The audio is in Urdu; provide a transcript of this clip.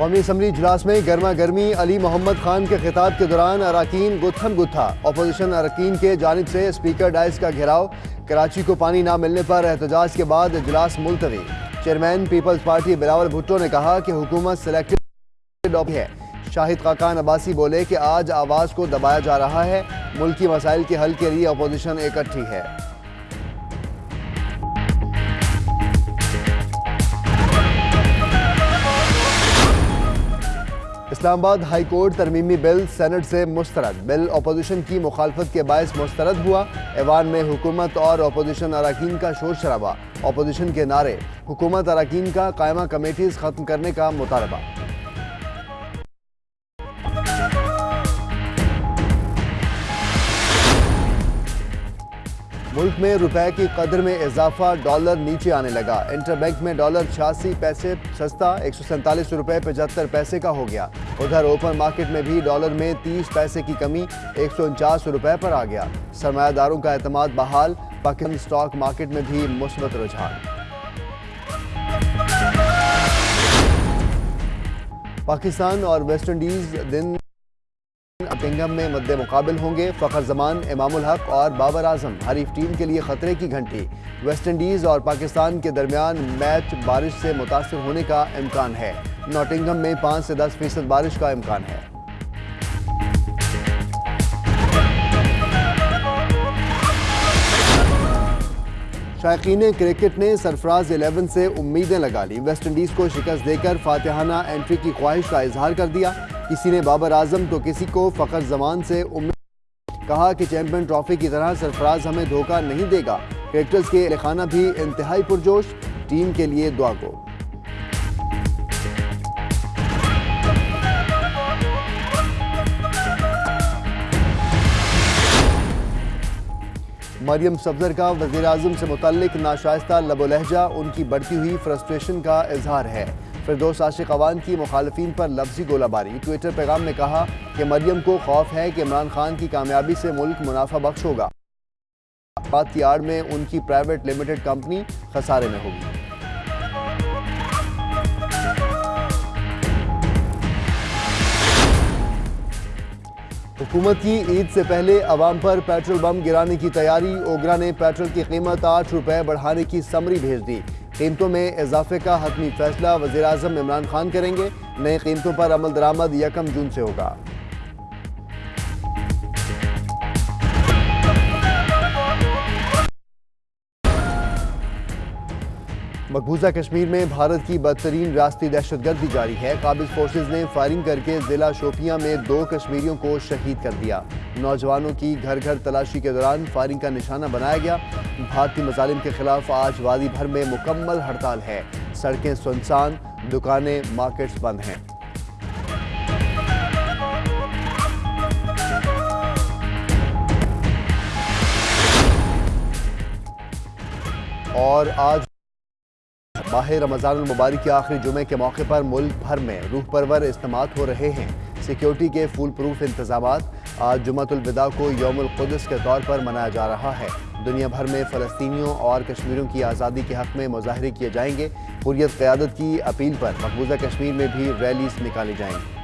قومی اسمبلی اجلاس میں گرما گرمی علی محمد خان کے خطاب کے دوران اراکین گتھم گتھا۔ اپوزیشن اراکین کے جانب سے اسپیکر ڈائز کا گھیراؤ۔ کراچی کو پانی نہ ملنے پر احتجاج کے بعد اجلاس ملتوی۔ Chairman Peoples party Bilawal Bhutto نے کہا کہ حکومت سلیکٹڈ ہے۔ شاہد خاقان عباسی بولے کہ آج آواز کو دبایا جا رہا ہے۔ ملکی مسائل کے حل کے لیے اپوزیشن اکٹھی ہے۔ اسلام آباد ہائی کورٹ ترمیمی بل سینٹ سے مسترد۔ بل اپوزیشن کی مخالفت کے باعث مسترد ہوا۔ ایوان میں حکومت اور اپوزیشن اراکین کا شور شرابہ۔ اپوزیشن کے نعرے۔ حکومت اراکین کا قائمہ کمیٹیز ختم کرنے کا مطالبہ۔ ملک میں روپے کی قدر میں اضافہ ڈالر نیچے آنے لگا۔ انٹر بینک میں ڈالر چھیاسی پیسے سستا، ایک سو سینتالیس روپے پچہتر پیسے کا ہو گیا۔ ادھر اوپن مارکیٹ میں بھی ڈالر میں تیس پیسے کی کمی، ایک سو انچاس روپے پر آ گیا۔ سرمایہ داروں کا اعتماد بحال پاکستان سٹاک مارکیٹ میں بھی مثبت رجحان۔ پاکستان اور ویسٹ انڈیز دن ناٹنگم میں مد مقابل ہوں گے فخر زمان، امام الحق اور بابر اعظم، حریف ٹیم کے لیے خطرے کی گھنٹی۔ ویسٹ انڈیز اور پاکستان کے درمیان میچ بارش سے متاثر ہونے کا امکان ہے۔ ناٹنگم میں پانچ سے دس فیصد بارش کا امکان ہے۔ شائقین کرکٹ نے سرفراز الیون سے امیدیں لگا لی۔ ویسٹ انڈیز کو شکست دے کر فاتحانہ انٹری کی خواہش کا اظہار کر دیا۔ کسی نے بابر اعظم تو کسی کو فخر زمان سے امید کہا کہ چیمپئن ٹرافی کی طرح سرفراز ہمیں دھوکہ نہیں دے گا۔ کرکٹرز کے لکھانہ بھی انتہائی پرجوش۔ ٹیم کے لیے دعا کو۔ مریم سفزر کا وزیراعظم سے متعلق ناشائستہ لب و لہجہ، ان کی بڑھتی ہوئی فرسٹریشن کا اظہار ہے۔ فردوس عاشق عوان کی مخالفین پر لفظی گولہ باری۔ ٹویٹر پیغام میں کہا کہ مریم کو خوف ہے کہ عمران خان کی کامیابی سے ملک منافع بخش ہوگا۔ بات کی آڑ میں ان کی پرائیویٹ لیمیٹڈ کمپنی خسارے میں ہوگی۔ حکومت کی عید سے پہلے عوام پر پیٹرول بم گرانے کی تیاری اوگرا نے پیٹرول کی قیمت آٹھ روپے بڑھانے کی سمری بھیج دی۔ قیمتوں میں اضافے کا حتمی فیصلہ وزیراعظم عمران خان کریں گے۔ نئے قیمتوں پر عمل درآمد یکم جون سے ہوگا۔ مقبوضہ کشمیر میں بھارت کی بدترین ریاستی دہشت گردی جاری ہے۔ قابض فورسز نے فائرنگ کر کے ضلع شوپیاں میں دو کشمیریوں کو شہید کر دیا۔ نوجوانوں کی گھر گھر تلاشی کے دوران فائرنگ کا نشانہ بنایا گیا۔ بھارتی مظالم کے خلاف آج وادی بھر میں مکمل ہڑتال ہے۔ سڑکیں سنسان، دکانیں مارکیٹس بند ہیں۔ اور آج ماہ رمضان المبارک کے آخری جمعے کے موقع پر ملک بھر میں روح پرور استعمال ہو رہے ہیں۔ سیکیورٹی کے فول پروف انتظامات آج جمعۃ الوداع کو یوم القدس کے طور پر منایا جا رہا ہے۔ دنیا بھر میں فلسطینیوں اور کشمیریوں کی آزادی کے حق میں مظاہرے کیے جائیں گے۔ حریت قیادت کی اپیل پر مقبوضہ کشمیر میں بھی ریلیز نکالی جائیں۔ گی